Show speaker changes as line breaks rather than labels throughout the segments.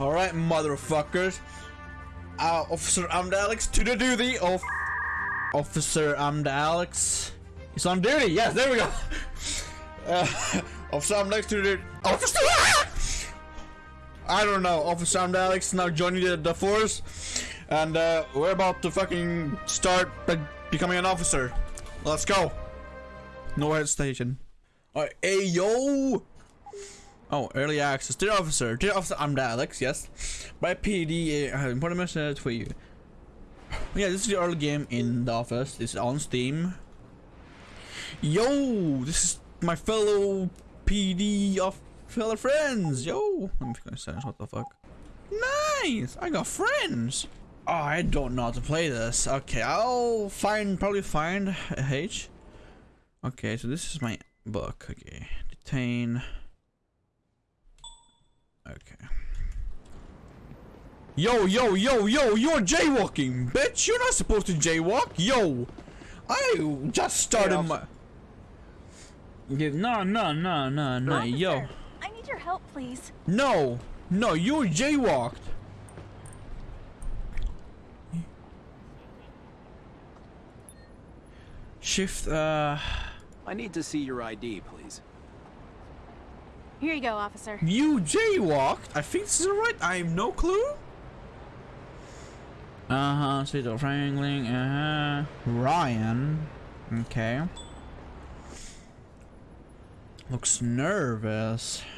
Alright, motherfuckers. Uh, Officer I'm Alex to the duty of Officer I'm Alex. He's on duty. Yes, there we go. Uh, Officer I'm Alex to the Officer. I don't know. Officer I'm Alex now joining the, the force, and uh, we're about to fucking start becoming an officer. Let's go. No head station. Alright, hey yo! Oh, early access. Dear officer, dear officer, I'm the Alex, yes. By PD, I have important message for you. Yeah, this is the early game in the office. It's on Steam. Yo, this is my fellow PD of fellow friends. Yo, let me sentence. What the fuck? Nice, I got friends. Oh, I don't know how to play this. Okay, I'll find probably find a H. Okay, so this is my book. Okay, detain. Okay. Yo, yo, yo, yo, you're jaywalking, bitch. You're not supposed to jaywalk. Yo, I just started hey, my. Yeah, no, no, no, no, no, yo.
I need your help, please.
No, no, you jaywalked. Shift, uh...
I need to see your ID, please.
Here you go, officer.
You jaywalked? I think this is right. I have no clue. Uh-huh, Cito Franklin, uh-huh. Ryan. Okay. Looks nervous.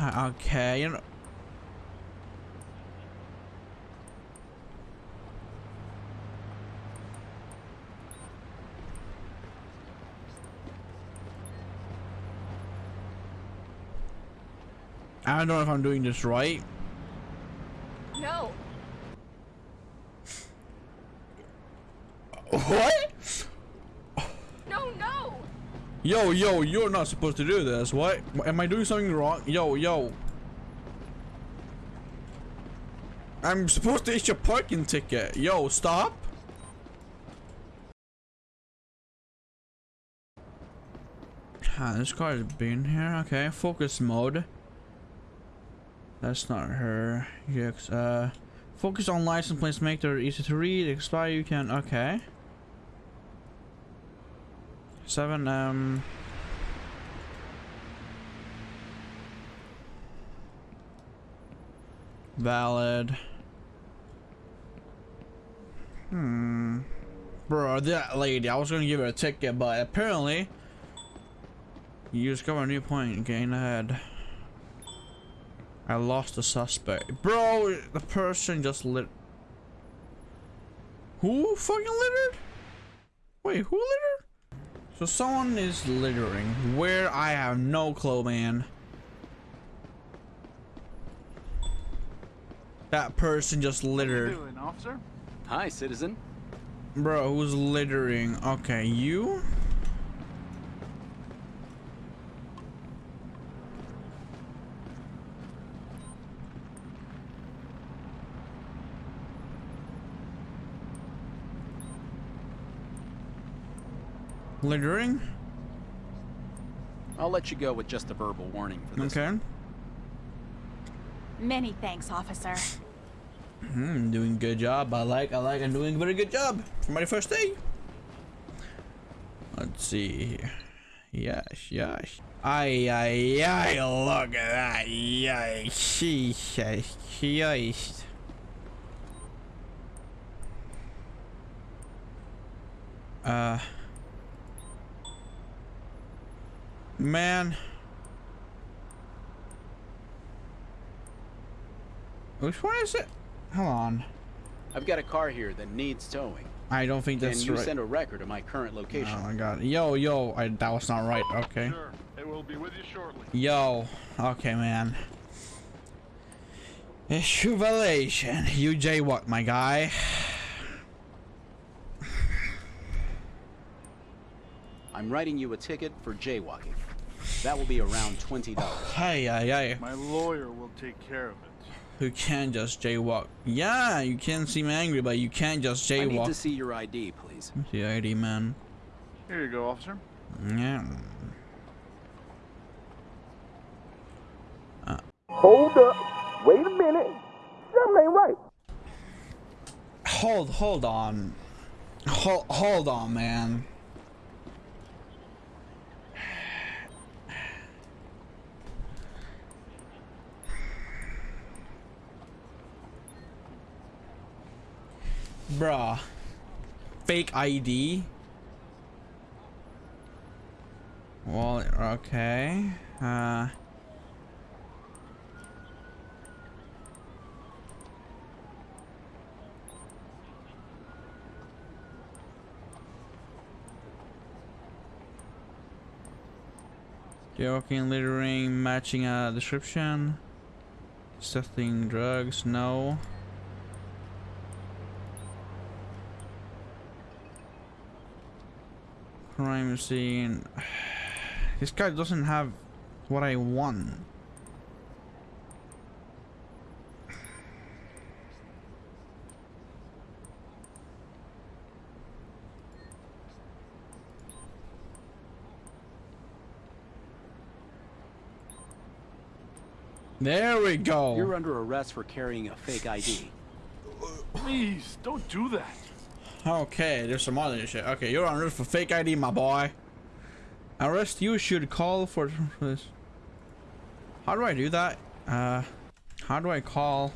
Okay, you know... I don't know if I'm doing this right.
No.
What?
No, no.
Yo, yo, you're not supposed to do this. What? Am I doing something wrong? Yo, yo. I'm supposed to issue a parking ticket. Yo, stop. Ah, this car has been here. Okay, focus mode. That's not her. Yes, uh, focus on license plates, make them easy to read. Expire, you can. Okay. Seven. Um. Valid. Hmm. Bro, that lady, I was gonna give her a ticket, but apparently you discover a new point, gain ahead. I lost the suspect. Bro, the person just lit. Who fucking littered? Wait, who littered? So someone is littering where I have no clue, man. That person just littered.
What you doing, officer?
Hi, citizen.
Bro, who's littering? Okay, you? Littering?
I'll let you go with just a verbal warning for this.
Okay.
Many thanks, officer.
Hmm, doing good job. I like, I like, I'm doing a very good job for my first day. Let's see Yes, yes. Ay, ay, ay, look at that. Yes, Jesus Christ. Uh... Man. Which one is it? Hold on.
I've got a car here that needs towing.
I don't think that's
Can you
right.
send a record of my current location?
Oh my god. Yo, yo, I, that was not right. Okay.
Sure. It will be with you shortly.
Yo. Okay, man. Jubilation. You jaywalk, my guy.
I'm writing you a ticket for jaywalking. That will be around $20.
Hey, hey, hey.
My lawyer will take care of it.
Who can't just jaywalk. Yeah, you can seem angry, but you can't just jaywalk. I need
to see your ID, please.
See ID, man.
Here you go, officer.
Yeah. Uh.
Hold up. Wait a minute. Something ain't right.
Hold, hold on. Hold, hold on, man. Bruh. Fake ID? Well, okay. Uh... Joking, littering, matching a description. Selling drugs, no. Crime scene. This guy doesn't have what I want. There we go.
You're under arrest for carrying a fake ID.
Please, don't do that.
Okay, there's some other shit. Okay, you're on arrest for fake ID, my boy. Arrest you should call for this. How do I do that? Uh, how do I call?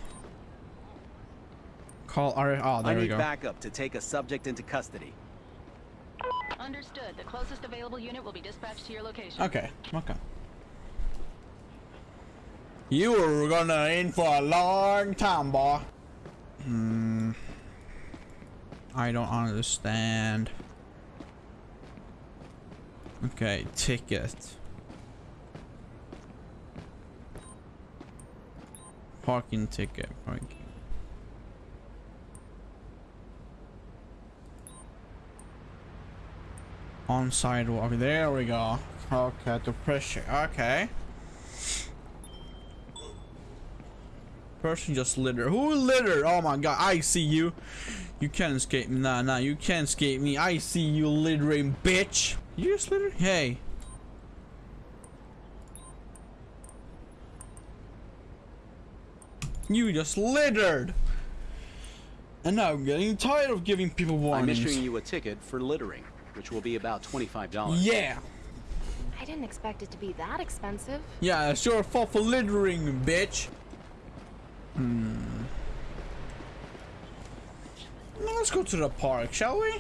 Call our. Oh, there
I
we
need backup to take a subject into custody.
Understood. The closest available unit will be dispatched to your location.
Okay, okay. You were gonna in for a long time, boy. Hmm. I don't understand. Okay, ticket. Parking ticket, parking. On sidewalk, there we go. Okay, to pressure, okay. Person just litter. Who litter? Oh my god, I see you. You can't escape me. Nah, nah, you can't escape me. I see you littering, bitch. You just litter? Hey. You just littered. And now I'm getting tired of giving people warnings.
I'm issuing you a ticket for littering, which will be about $25.
Yeah.
I didn't expect it to be that expensive.
Yeah, it's your fault for littering, bitch. Hmm. Let's go to the park, shall we?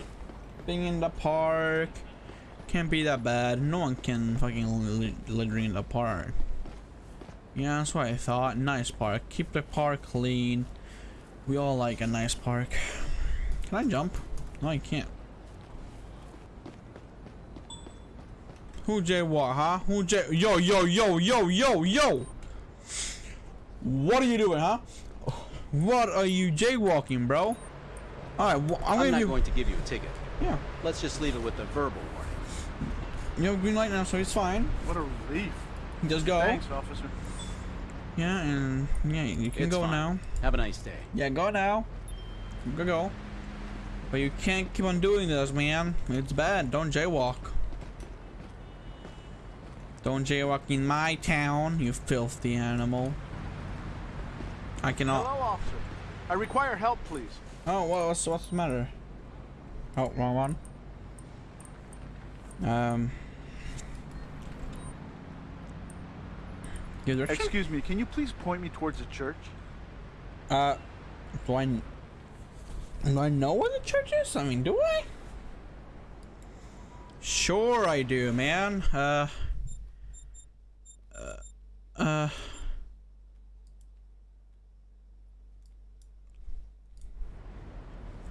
Being in the park can't be that bad. No one can fucking li littering in the park. Yeah, that's what I thought. Nice park. Keep the park clean. We all like a nice park. Can I jump? No, I can't. Who jaywalk, huh? Who jay? Yo, yo, yo, yo, yo, yo! What are you doing, huh? What are you jaywalking, bro? Alright, well, I'm,
I'm
gonna
not
give
going to give you a ticket.
Yeah.
Let's just leave it with a verbal warning.
You have green light now, so it's fine.
What a relief.
Just go.
Thanks, officer.
Yeah, and yeah, you can
It's
go
fine.
now.
Have a nice day.
Yeah, go now. Go, go. But you can't keep on doing this, man. It's bad. Don't jaywalk. Don't jaywalk in my town, you filthy animal. I cannot.
Hello, officer. I require help, please.
Oh, what's what's the matter? Oh, wrong one. Um.
Excuse me, can you please point me towards the church?
Uh, do I, do I know where the church is? I mean, do I? Sure I do, man. Uh, uh.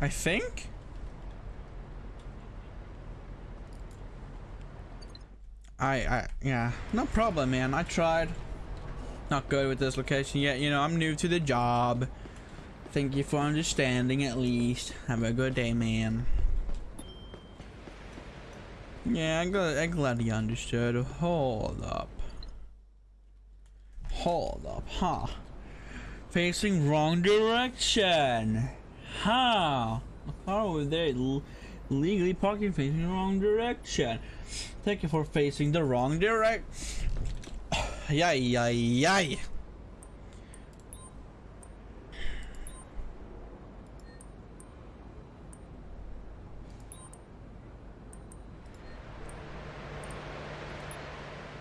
I think? I, I, yeah, no problem, man. I tried. Not good with this location yet. You know, I'm new to the job. Thank you for understanding at least. Have a good day, man. Yeah, I'm glad, I'm glad you understood. Hold up. Hold up, huh? Facing wrong direction. How? My car was there legally parking facing the wrong direction. Thank you for facing the wrong direction. Yay, yay, yay.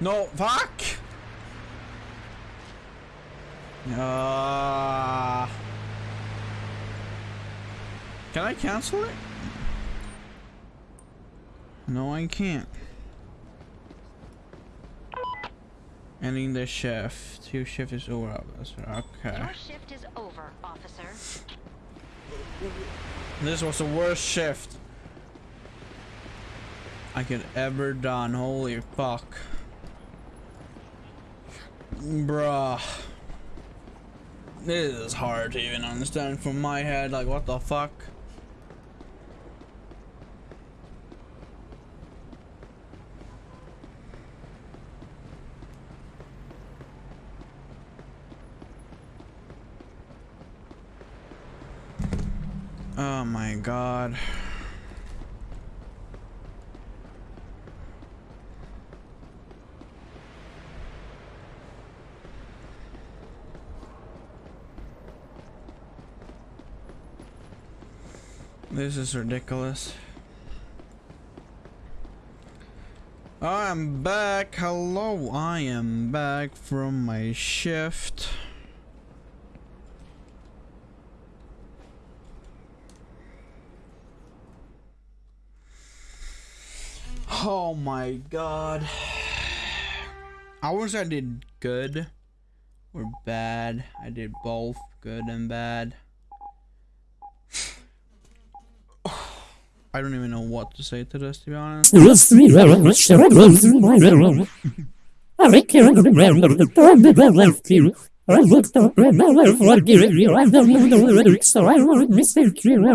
No, fuck! Ah. Uh can I cancel it? No, I can't. Ending the shift. Your shift is over, officer. Okay.
Your shift is over, officer.
This was the worst shift I could ever done. Holy fuck. Bruh. This is hard to even understand from my head. Like, what the fuck? Oh my god. This is ridiculous. I'm back. Hello. I am back from my shift. Oh my god. I wish I did good or bad. I did both good and bad. I don't even know what to say to this, to be honest.